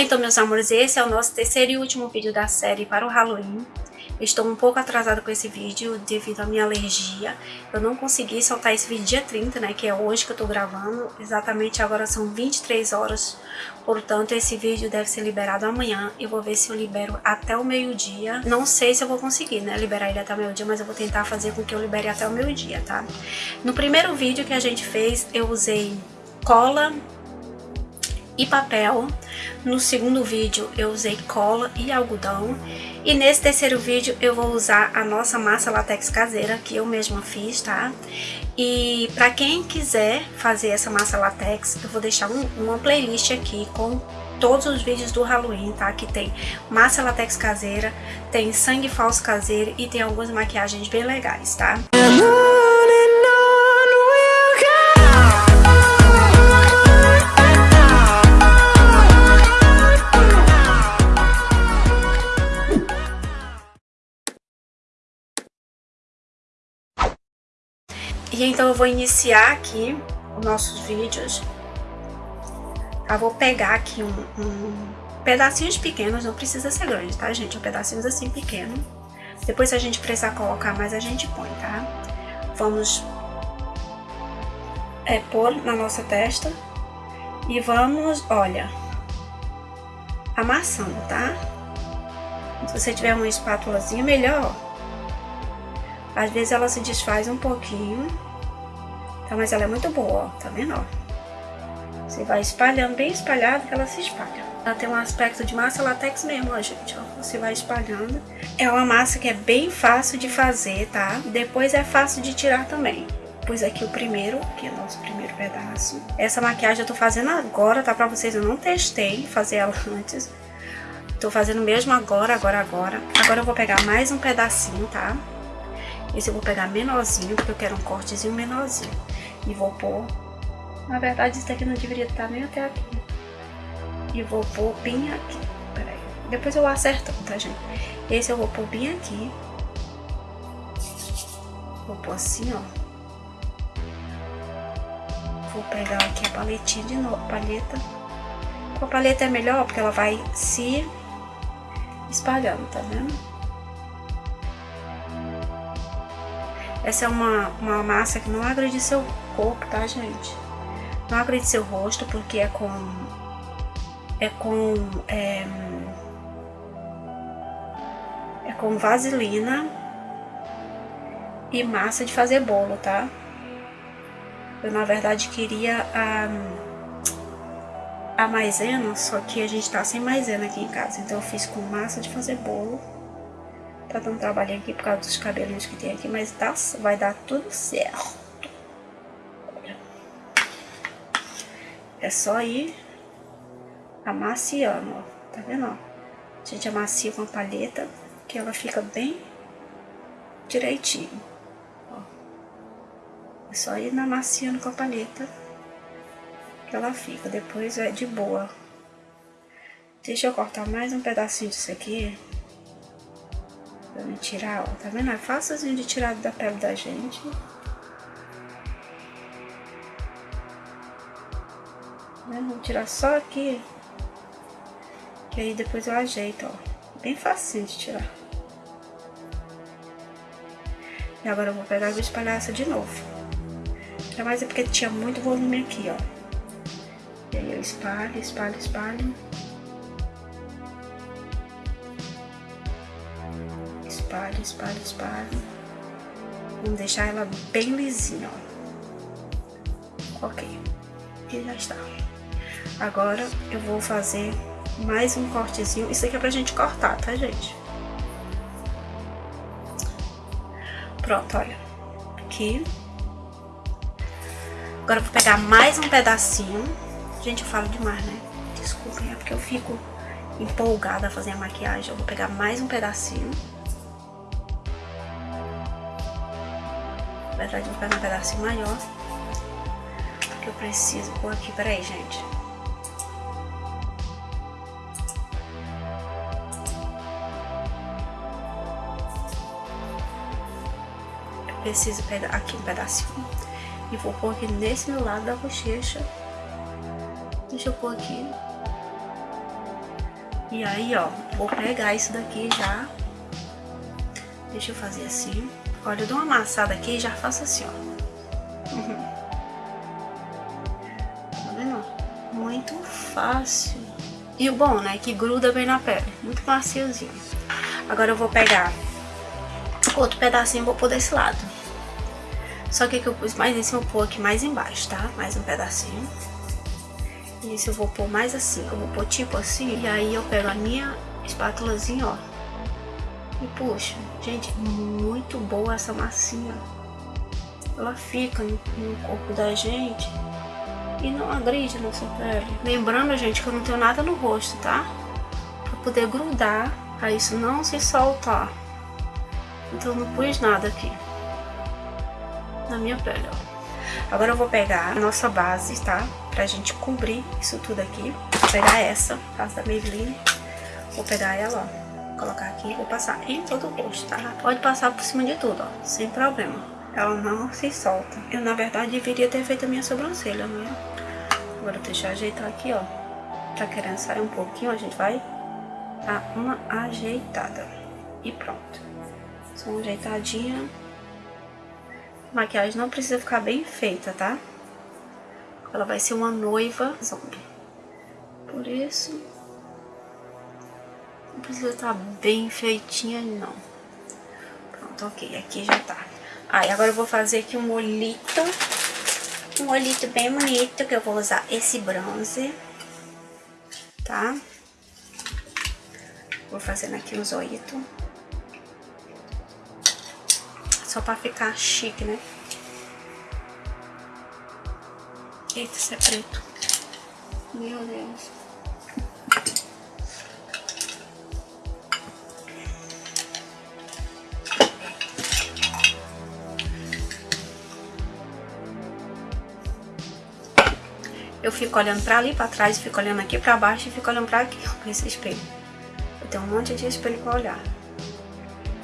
Então, meus amores, esse é o nosso terceiro e último vídeo da série para o Halloween. Estou um pouco atrasada com esse vídeo devido à minha alergia. Eu não consegui soltar esse vídeo dia 30, né, que é hoje que eu tô gravando. Exatamente agora são 23 horas, portanto esse vídeo deve ser liberado amanhã. Eu vou ver se eu libero até o meio-dia. Não sei se eu vou conseguir, né, liberar ele até o meio-dia, mas eu vou tentar fazer com que eu libere até o meio-dia, tá? No primeiro vídeo que a gente fez, eu usei cola e papel. No segundo vídeo eu usei cola e algodão. E nesse terceiro vídeo eu vou usar a nossa massa latex caseira, que eu mesma fiz, tá? E para quem quiser fazer essa massa latex, eu vou deixar um, uma playlist aqui com todos os vídeos do Halloween, tá? Que tem massa latex caseira, tem sangue falso caseiro e tem algumas maquiagens bem legais, tá? E então eu vou iniciar aqui os nossos vídeos. Eu vou pegar aqui um, um pedacinhos pequenos, não precisa ser grande, tá, gente? Um pedacinhos assim pequeno. Depois se a gente precisar colocar mais, a gente põe, tá? Vamos é, pôr na nossa testa e vamos, olha, amassando, tá? Se você tiver uma espátulazinha, melhor. Às vezes ela se desfaz um pouquinho. Tá, mas ela é muito boa, ó, tá vendo, ó? Você vai espalhando, bem espalhado que ela se espalha. Ela tem um aspecto de massa latex mesmo, ó, gente, ó. Você vai espalhando. É uma massa que é bem fácil de fazer, tá? Depois é fácil de tirar também. Pus aqui o primeiro, que é o nosso primeiro pedaço. Essa maquiagem eu tô fazendo agora, tá? Pra vocês, eu não testei fazer ela antes. Tô fazendo mesmo agora, agora, agora. Agora eu vou pegar mais um pedacinho, tá? Esse eu vou pegar menorzinho, porque eu quero um cortezinho menorzinho. E vou pôr... Na verdade, isso daqui não deveria estar nem até aqui. E vou pôr bem aqui. Peraí. Depois eu acerto, tá, gente? Esse eu vou pôr bem aqui. Vou pôr assim, ó. Vou pegar aqui a paletinha de novo, paleta. Com a paleta é melhor, porque ela vai se espalhando, tá vendo? Essa é uma, uma massa que não agride seu corpo, tá, gente? Não agride seu rosto, porque é com... É com... É, é com vaselina e massa de fazer bolo, tá? Eu, na verdade, queria a, a maisena, só que a gente tá sem maisena aqui em casa. Então, eu fiz com massa de fazer bolo. Tá dando trabalho aqui por causa dos cabelinhos que tem aqui, mas tá, vai dar tudo certo. É só ir amaciando, ó. Tá vendo, ó? A gente amacia com a palheta, que ela fica bem direitinho. Ó. É só ir amaciando com a palheta que ela fica. Depois é de boa. Deixa eu cortar mais um pedacinho disso aqui. Pra me tirar, ó. Tá vendo? É fácilzinho de tirar da pele da gente. Né? Vou tirar só aqui. Que aí depois eu ajeito, ó. Bem facinho de tirar. E agora eu vou pegar e vou espalhar essa de novo. Mas é porque tinha muito volume aqui, ó. E aí eu espalho, espalho, espalho. Espalho, espalho, espalho. Vamos deixar ela bem lisinha, ó. Ok. E já está. Agora eu vou fazer mais um cortezinho. Isso aqui é pra gente cortar, tá, gente? Pronto, olha. Aqui. Agora eu vou pegar mais um pedacinho. Gente, eu falo demais, né? Desculpem, é porque eu fico empolgada a fazer a maquiagem. Eu vou pegar mais um pedacinho. Verdade, pegar um pedacinho maior. Que eu preciso pôr aqui. Peraí, gente. Eu preciso pegar aqui um pedacinho. E vou pôr aqui nesse meu lado da bochecha. Deixa eu pôr aqui. E aí, ó, vou pegar isso daqui já. Deixa eu fazer assim. Olha, eu dou uma amassada aqui e já faço assim, ó. Tá vendo? Muito fácil. E o bom, né, que gruda bem na pele. Muito maciozinho. Agora eu vou pegar outro pedacinho e vou pôr desse lado. Só que aqui eu pus mais em cima, eu vou pôr aqui mais embaixo, tá? Mais um pedacinho. Isso eu vou pôr mais assim, eu vou pôr tipo assim. E aí eu pego a minha espátulazinha, ó. E puxo. Gente, muito boa essa massinha. Ela fica no, corpo da gente e não agride nossa pele. Lembrando, gente, que eu não tenho nada no rosto, tá? Pra poder grudar, pra isso não se soltar. Então não pus nada aqui. Na minha pele, ó. Agora eu vou pegar a nossa base, tá? Pra gente cobrir isso tudo aqui. Vou pegar essa, base da Maybelline. Vou pegar ela, ó. Colocar aqui, vou passar em todo o rosto, tá? Pode passar por cima de tudo, ó. Sem problema. Ela não se solta. Eu, na verdade, deveria ter feito a minha sobrancelha, né? Agora deixa eu ajeitar aqui, ó. Tá querendo sair um pouquinho, a gente vai dar uma ajeitada. E pronto. Só uma ajeitadinha. Maquiagem não precisa ficar bem feita, tá? Ela vai ser uma noiva zombie. Por isso, não precisa estar tá bem feitinha, não. Pronto, ok. Aqui já tá. Aí, agora eu vou fazer aqui um olhito. Um olhito bem bonito, que eu vou usar esse bronze. Tá? Vou fazendo aqui os olhitos. Só pra ficar chique, né? Eita, isso é preto. Meu Deus. Eu fico olhando pra ali, pra trás, fico olhando aqui pra baixo e fico olhando pra aqui, com esse espelho. Eu tenho um monte de espelho pra olhar.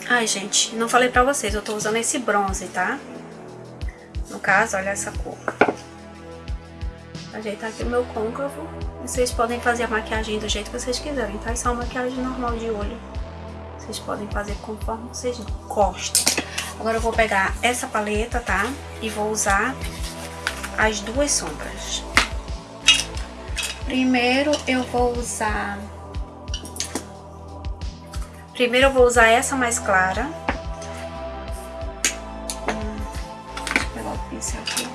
Ai, gente, não falei pra vocês, eu tô usando esse bronze, tá? No caso, olha essa cor. Ajeitar aqui o meu côncavo. Vocês podem fazer a maquiagem do jeito que vocês quiserem, tá? Isso é uma maquiagem normal de olho. Vocês podem fazer conforme vocês gostam. Agora eu vou pegar essa paleta, tá? E vou usar as duas sombras. Primeiro eu vou usar Primeiro eu vou usar essa mais clara. Hum, deixa eu pegar o pincel aqui.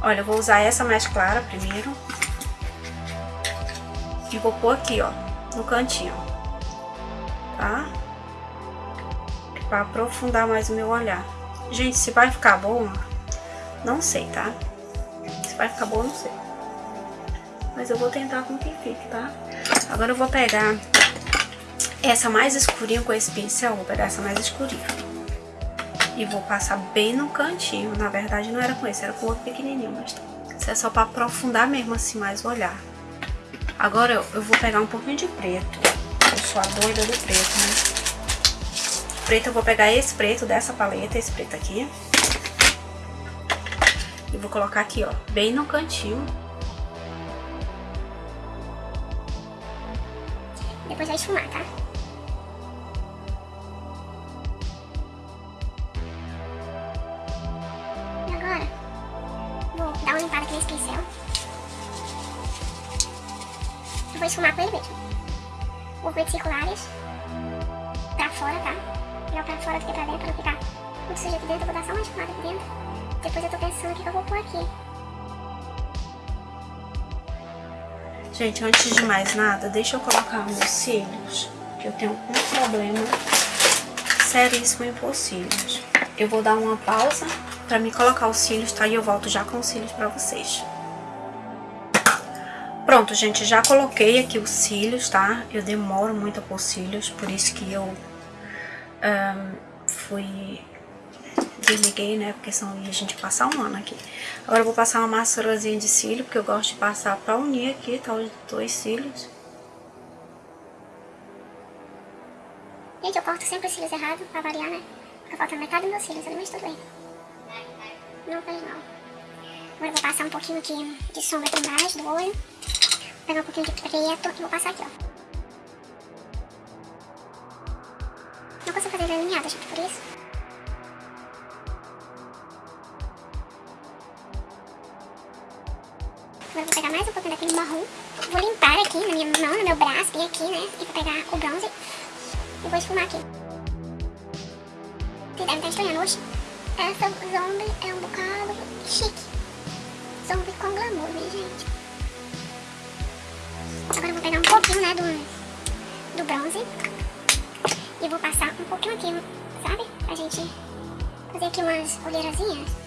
Olha, eu vou usar essa mais clara primeiro. E vou pôr aqui, ó, no cantinho. Tá? Pra aprofundar mais o meu olhar. Gente, se vai ficar bom, não sei, tá? Se vai ficar bom, não sei. Mas eu vou tentar com que fique, tá? Agora eu vou pegar essa mais escurinha com esse pincel, vou pegar essa mais escurinha. E vou passar bem no cantinho. Na verdade não era com esse, era com outro pequenininho, mas isso é só pra aprofundar mesmo assim mais o olhar. Agora eu, eu vou pegar um pouquinho de preto. Eu sou a doida do preto, né? Preto eu vou pegar esse preto dessa paleta, esse preto aqui. E vou colocar aqui, ó, bem no cantinho. Depois vai esfumar, tá? vou esfumar com ele mesmo. Movimentos circulares pra fora, tá? Melhor pra fora do que pra dentro, pra não ficar muito aqui dentro. Eu vou dar só uma esfumada aqui dentro. Depois eu tô pensando o que eu vou pôr aqui. Gente, antes de mais nada, deixa eu colocar meus cílios, que eu tenho um problema seríssimo em cílios. Eu vou dar uma pausa pra me colocar os cílios, tá? E eu volto já com os cílios pra vocês. Pronto, gente, já coloquei aqui os cílios, tá? Eu demoro muito a pôr cílios, por isso que eu um, fui... Desliguei, né? Porque ia a gente passar um ano aqui. Agora eu vou passar uma maçarazinha de cílio, porque eu gosto de passar pra unir aqui, tá? Os dois cílios. Gente, eu corto sempre os cílios errados, pra variar, né? Fica faltando metade dos meus cílios ali, mas tudo bem. Não faz mal. Agora eu vou passar um pouquinho aqui de sombra aqui embaixo do olho pegar um pouquinho de preto e vou passar aqui, ó. Não consigo fazer ele alinhado, gente, por isso. Agora vou pegar mais um pouquinho daquele marrom. Vou limpar aqui na minha mão, no meu braço, bem aqui, né? E vou pegar o bronze e vou esfumar aqui. Vocês devem estar estranhando, oxe. Essa zombie é um bocado chique. Zombie com glamour, minha gente. Agora eu vou pegar um pouquinho, né, do, do bronze. E vou passar um pouquinho aqui, sabe? Pra gente fazer aqui umas olheirazinhas.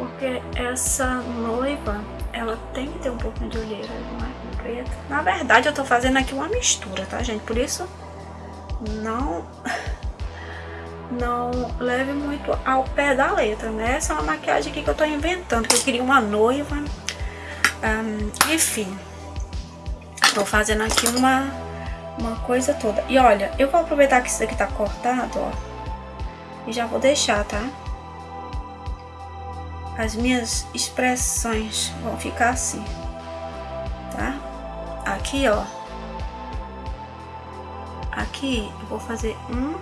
Porque essa noiva, ela tem que ter um pouquinho de olheira, não é? Preta. Na verdade, eu tô fazendo aqui uma mistura, tá, gente? Por isso, não não leve muito ao pé da letra, né? Essa é uma maquiagem aqui que eu tô inventando, que eu queria uma noiva. Um, enfim, tô fazendo aqui uma, uma coisa toda. E olha, eu vou aproveitar que isso aqui tá cortado, ó. E já vou deixar, tá? As minhas expressões vão ficar assim, tá? Aqui, ó. Aqui eu vou fazer um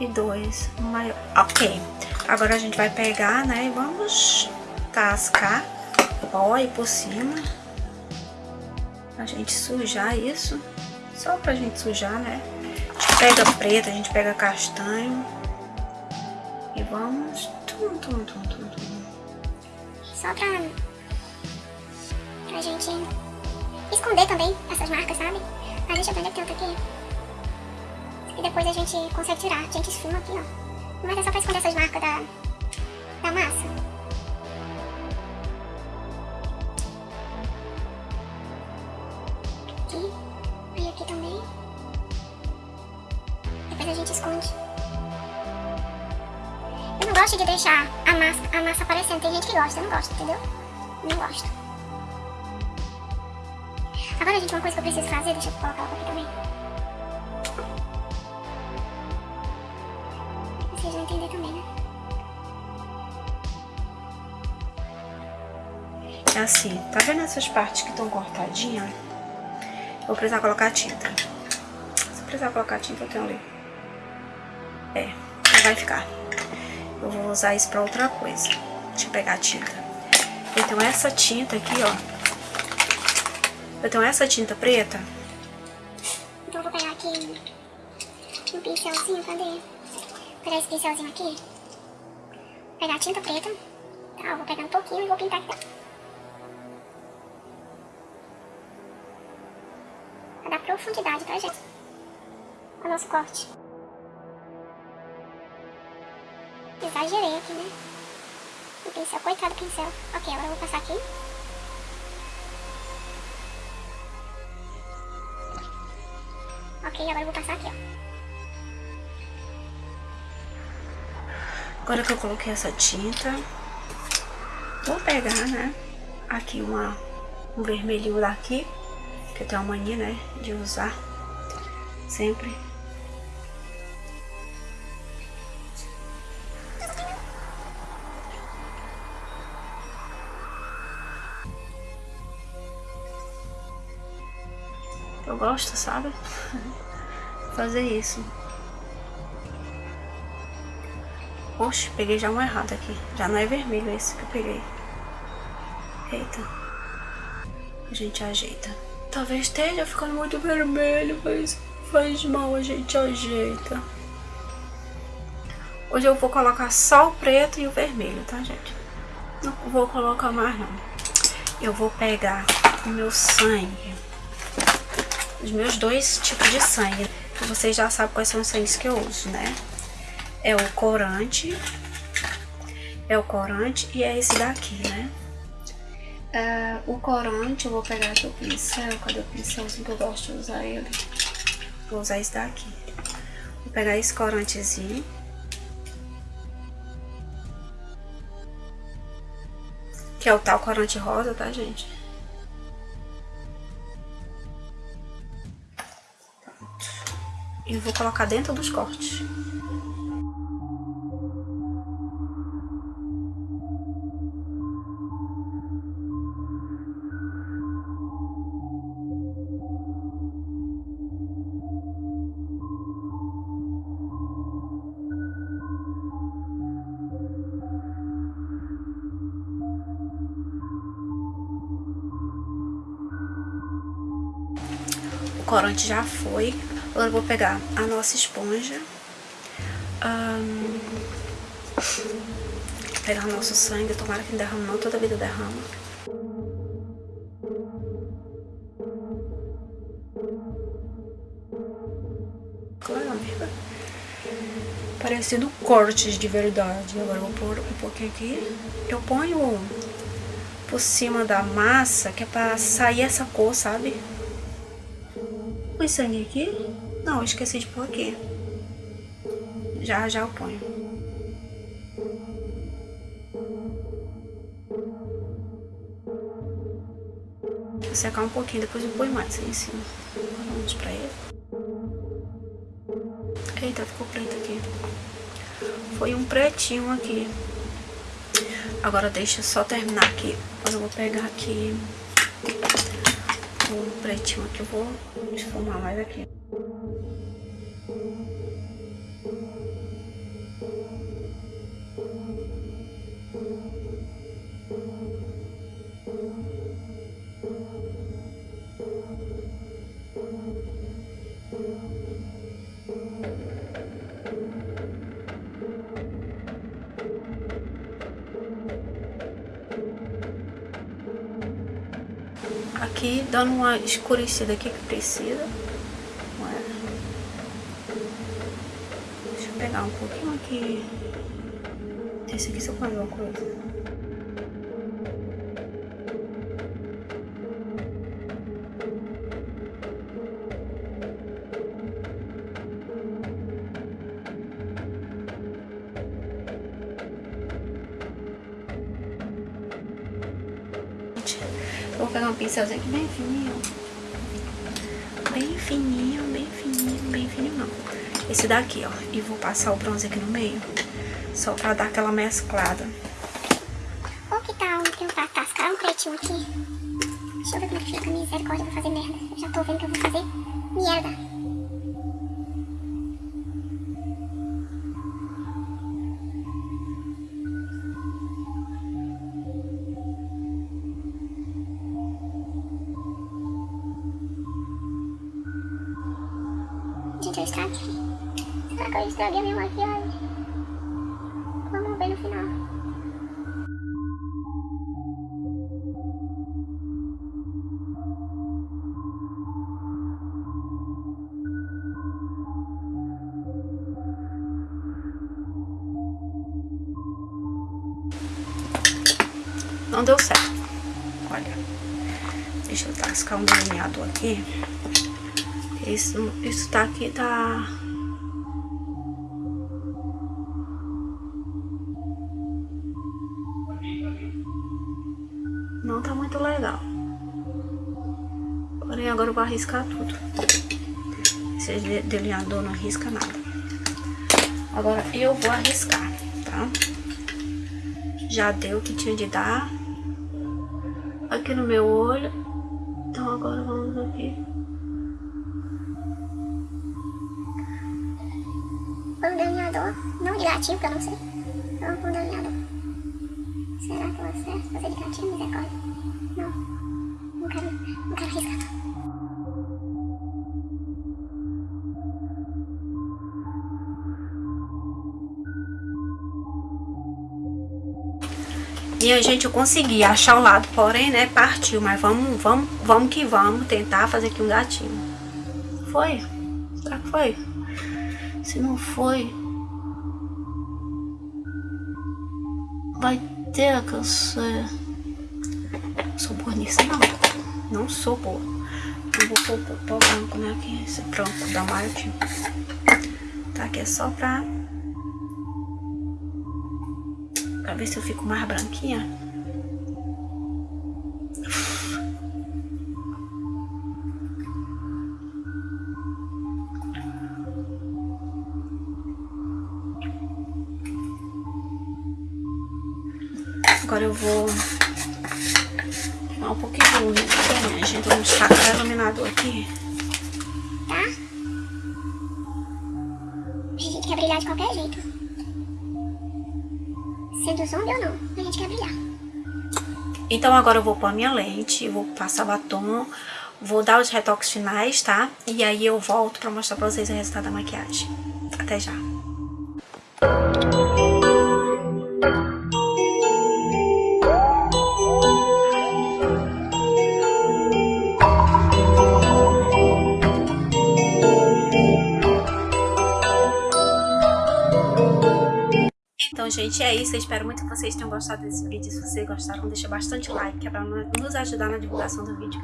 e dois maior. Ok. Agora a gente vai pegar, né, e vamos tascar o aí por cima. A gente sujar isso. Só pra gente sujar, né? A gente pega preto, a gente pega castanho. E vamos... Tum, tum, tum, tum, tum. Só pra... Pra gente esconder também essas marcas, sabe? Ah, deixa eu ver aqui. E depois a gente consegue tirar. A gente esfuma aqui, ó. Mas é só pra esconder essas marcas da, da massa. Aqui. Aí aqui também. Depois a gente esconde. Gosto de deixar a massa, a massa aparecendo. Tem gente que gosta, eu não gosto, entendeu? Não gosto. Agora, gente, uma coisa que eu preciso fazer, deixa eu colocar aqui também. vocês vão entender também, né? É assim, tá vendo essas partes que estão cortadinhas? Vou precisar colocar tinta. Se precisar colocar tinta, eu tenho ali. É, vai ficar. Eu vou usar isso pra outra coisa. Deixa eu pegar a tinta. Então essa tinta aqui, ó. Eu tenho essa tinta preta. Então eu vou pegar aqui um pincelzinho, cadê? pegar esse pincelzinho aqui, pegar a tinta preta, tá? Eu vou pegar um pouquinho e vou pintar aqui, Pra dar profundidade, tá, gente? O nosso corte. Exagerei aqui, né? O pincel, coitado do pincel. Ok, agora eu vou passar aqui. Ok, agora eu vou passar aqui, ó. Agora que eu coloquei essa tinta, vou pegar, né, aqui uma, um vermelhinho daqui, que eu tenho a mania, né, de usar sempre. Gosto, sabe? Fazer isso. Oxe, peguei já um errado aqui. Já não é vermelho esse que eu peguei. Eita. A gente ajeita. Talvez esteja ficando muito vermelho, mas faz mal, a gente ajeita. Hoje eu vou colocar só o preto e o vermelho, tá, gente? Não vou colocar mais, não. Eu vou pegar o meu sangue. Os meus dois tipos de sangue. Vocês já sabem quais são os sangues que eu uso, né? é o corante, é o corante e é esse daqui, né? É, o corante eu vou pegar aqui o pincel, cadê o pincelzinho que eu gosto de usar ele? Vou usar esse daqui. Vou pegar esse corantezinho. Que é o tal corante rosa, tá, gente? e vou colocar dentro dos cortes. O corante já foi Agora vou pegar a nossa esponja. Um, pegar o nosso sangue, tomara que não derrame não, toda vida derrama. Amiga. Parecendo cortes de verdade. Agora vou pôr um pouquinho aqui. Eu ponho por cima da massa, que é pra sair essa cor, sabe? Põe sangue aqui? Não, esqueci de pôr aqui. Já, já eu ponho. Vou secar um pouquinho, depois eu ponho mais em cima. Vamos pra ele. Eita, ficou preto aqui. Foi um pretinho aqui. Agora deixa eu só terminar aqui. Mas eu vou pegar aqui o pretinho aqui. Eu vou esfumar mais aqui. Aqui, dando uma escurecida aqui que precisa. Deixa eu pegar um pouquinho aqui. Esse aqui eu fazer uma coisa. Aqui bem fininho. Bem fininho, bem fininho, bem fininho não. Esse daqui, ó. E vou passar o bronze aqui no meio. Só pra dar aquela mesclada. Ou que tal tentar tascar um pretinho aqui? Deixa eu ver como é que fica. Misericórdia, eu vou fazer merda. Eu já tô vendo que eu vou fazer merda. Deu certo. Olha. Deixa eu tascar um delineador aqui. Isso, isso tá aqui, tá... Não tá muito legal. Porém, agora eu vou arriscar tudo. Esse delineador não arrisca nada. Agora eu vou arriscar, tá? Já deu o que tinha de dar. Aqui no meu olho. Então agora vamos aqui. Um delineador, não de gatinho, porque eu não sei. Foi um delineador. Será que eu acerto fazer de gatinho, misericórdia? Não. Não quero, não quero arriscar. Minha gente, eu achar o lado, porém, né, partiu. Mas vamos, vamos, vamos que vamos tentar fazer aqui um gatinho. Foi? Será que foi? Se não foi, vai ter que ser. Sou boa nisso, não. Não sou boa. Eu vou pôr o pó branco, né? Aqui, esse branco da Martin. Tá, aqui é só pra... Pra ver se eu fico mais branquinha. Agora eu vou dar um pouquinho de luz aqui, minha gente. Vamos tacar o iluminador aqui. Tá? A gente quer brilhar de qualquer jeito. Não, a gente quer brilhar. Então agora eu vou pôr a minha lente, vou passar batom, Vou dar os retoques finais, tá? E aí eu volto pra mostrar pra vocês o resultado da maquiagem. Até já! Gente, é isso. Eu espero muito que vocês tenham gostado desse vídeo. Se vocês gostaram, deixa bastante like, que é pra nos ajudar na divulgação do vídeo.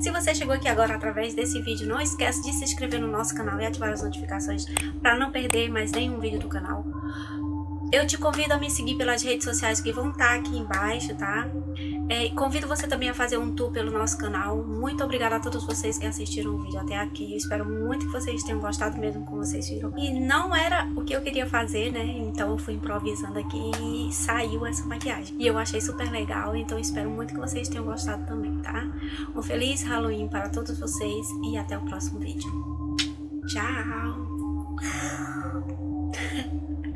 Se você chegou aqui agora através desse vídeo, não esquece de se inscrever no nosso canal e ativar as notificações para não perder mais nenhum vídeo do canal. Eu te convido a me seguir pelas redes sociais que vão estar aqui embaixo, tá? É, convido você também a fazer um tour pelo nosso canal. Muito obrigada a todos vocês que assistiram o vídeo até aqui. Eu espero muito que vocês tenham gostado mesmo como vocês viram. E não era o que eu queria fazer, né? Então eu fui improvisando aqui e saiu essa maquiagem. E eu achei super legal, então espero muito que vocês tenham gostado também, tá? Um feliz Halloween para todos vocês e até o próximo vídeo. Tchau!